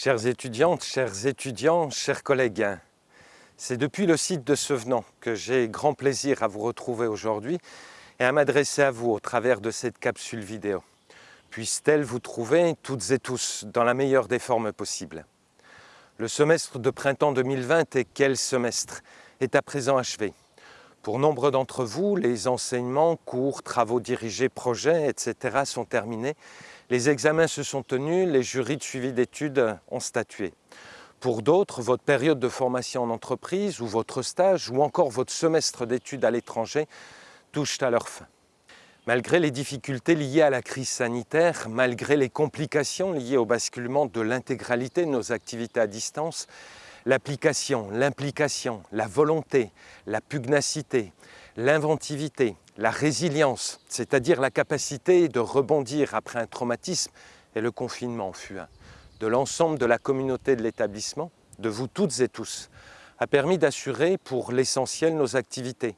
Chères étudiantes, chers étudiants, chers collègues, c'est depuis le site de Sevenant que j'ai grand plaisir à vous retrouver aujourd'hui et à m'adresser à vous au travers de cette capsule vidéo. Puisse-t-elle vous trouver toutes et tous dans la meilleure des formes possibles? Le semestre de printemps 2020 et quel semestre? Est à présent achevé. Pour nombre d'entre vous, les enseignements, cours, travaux dirigés, projets, etc. sont terminés les examens se sont tenus, les jurys de suivi d'études ont statué. Pour d'autres, votre période de formation en entreprise ou votre stage ou encore votre semestre d'études à l'étranger touchent à leur fin. Malgré les difficultés liées à la crise sanitaire, malgré les complications liées au basculement de l'intégralité de nos activités à distance, l'application, l'implication, la volonté, la pugnacité, l'inventivité, la résilience, c'est-à-dire la capacité de rebondir après un traumatisme, et le confinement en fut un, de l'ensemble de la communauté de l'établissement, de vous toutes et tous, a permis d'assurer pour l'essentiel nos activités,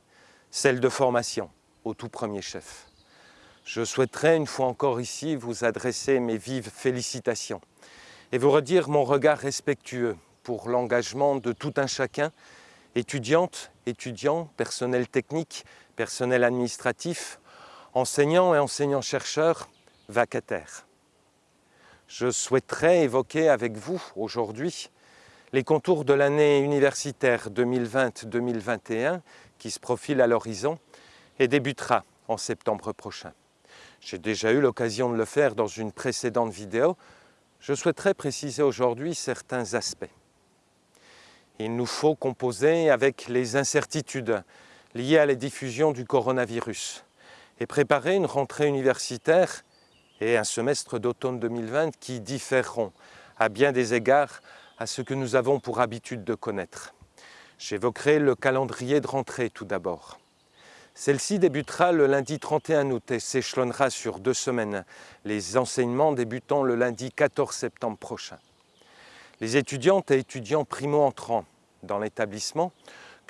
celles de formation, au tout premier chef. Je souhaiterais une fois encore ici vous adresser mes vives félicitations et vous redire mon regard respectueux pour l'engagement de tout un chacun, étudiantes, étudiants, personnel technique, personnel administratif, enseignants et enseignants-chercheurs, vacataires. Je souhaiterais évoquer avec vous aujourd'hui les contours de l'année universitaire 2020-2021 qui se profile à l'horizon et débutera en septembre prochain. J'ai déjà eu l'occasion de le faire dans une précédente vidéo. Je souhaiterais préciser aujourd'hui certains aspects. Il nous faut composer avec les incertitudes liées à la diffusion du coronavirus et préparer une rentrée universitaire et un semestre d'automne 2020 qui différeront à bien des égards à ce que nous avons pour habitude de connaître. J'évoquerai le calendrier de rentrée tout d'abord. Celle-ci débutera le lundi 31 août et s'échelonnera sur deux semaines, les enseignements débutant le lundi 14 septembre prochain. Les étudiantes et étudiants primo-entrants dans l'établissement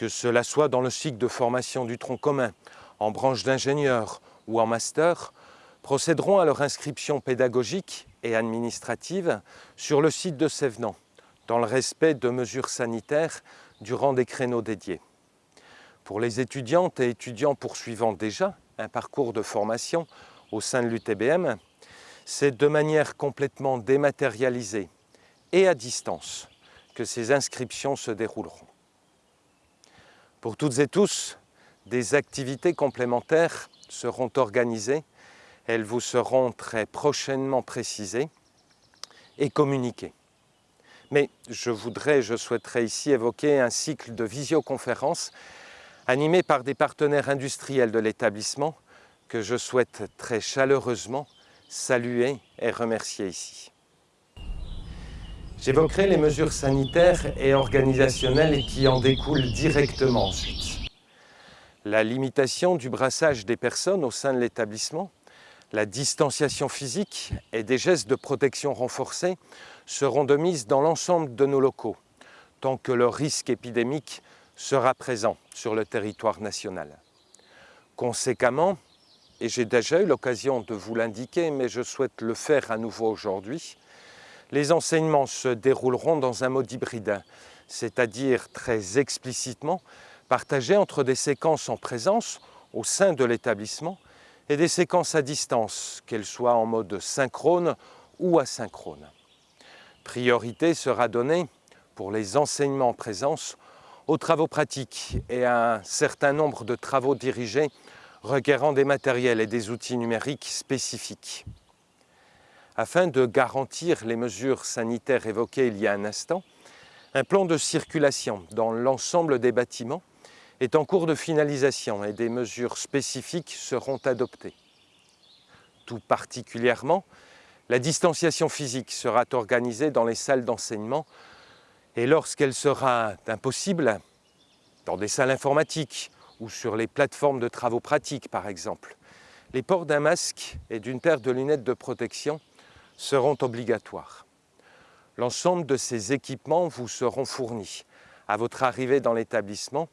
que cela soit dans le cycle de formation du tronc commun, en branche d'ingénieur ou en master, procéderont à leur inscription pédagogique et administrative sur le site de Sévenant, dans le respect de mesures sanitaires durant des créneaux dédiés. Pour les étudiantes et étudiants poursuivant déjà un parcours de formation au sein de l'UTBM, c'est de manière complètement dématérialisée et à distance que ces inscriptions se dérouleront. Pour toutes et tous, des activités complémentaires seront organisées. Elles vous seront très prochainement précisées et communiquées. Mais je voudrais, je souhaiterais ici évoquer un cycle de visioconférences animé par des partenaires industriels de l'établissement que je souhaite très chaleureusement saluer et remercier ici. J'évoquerai les mesures sanitaires et organisationnelles qui en découlent directement ensuite. La limitation du brassage des personnes au sein de l'établissement, la distanciation physique et des gestes de protection renforcés seront de mise dans l'ensemble de nos locaux, tant que le risque épidémique sera présent sur le territoire national. Conséquemment, et j'ai déjà eu l'occasion de vous l'indiquer, mais je souhaite le faire à nouveau aujourd'hui, les enseignements se dérouleront dans un mode hybride, c'est-à-dire très explicitement partagés entre des séquences en présence au sein de l'établissement et des séquences à distance, qu'elles soient en mode synchrone ou asynchrone. Priorité sera donnée pour les enseignements en présence aux travaux pratiques et à un certain nombre de travaux dirigés requérant des matériels et des outils numériques spécifiques. Afin de garantir les mesures sanitaires évoquées il y a un instant, un plan de circulation dans l'ensemble des bâtiments est en cours de finalisation et des mesures spécifiques seront adoptées. Tout particulièrement, la distanciation physique sera organisée dans les salles d'enseignement et lorsqu'elle sera impossible, dans des salles informatiques ou sur les plateformes de travaux pratiques par exemple, les ports d'un masque et d'une paire de lunettes de protection seront obligatoires. L'ensemble de ces équipements vous seront fournis à votre arrivée dans l'établissement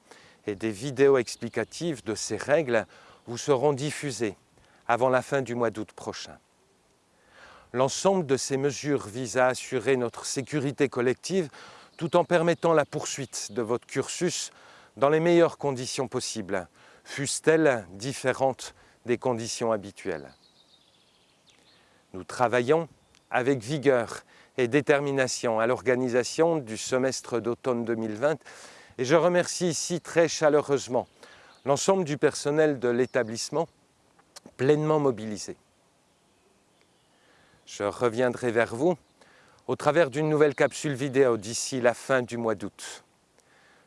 et des vidéos explicatives de ces règles vous seront diffusées avant la fin du mois d'août prochain. L'ensemble de ces mesures vise à assurer notre sécurité collective tout en permettant la poursuite de votre cursus dans les meilleures conditions possibles, fussent-elles différentes des conditions habituelles. Nous travaillons avec vigueur et détermination à l'organisation du semestre d'automne 2020 et je remercie ici très chaleureusement l'ensemble du personnel de l'établissement pleinement mobilisé. Je reviendrai vers vous au travers d'une nouvelle capsule vidéo d'ici la fin du mois d'août.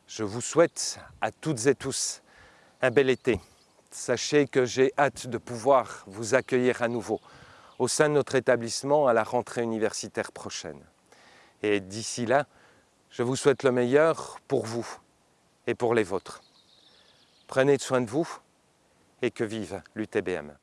Je vous souhaite à toutes et tous un bel été. Sachez que j'ai hâte de pouvoir vous accueillir à nouveau au sein de notre établissement à la rentrée universitaire prochaine. Et d'ici là, je vous souhaite le meilleur pour vous et pour les vôtres. Prenez soin de vous et que vive l'UTBM.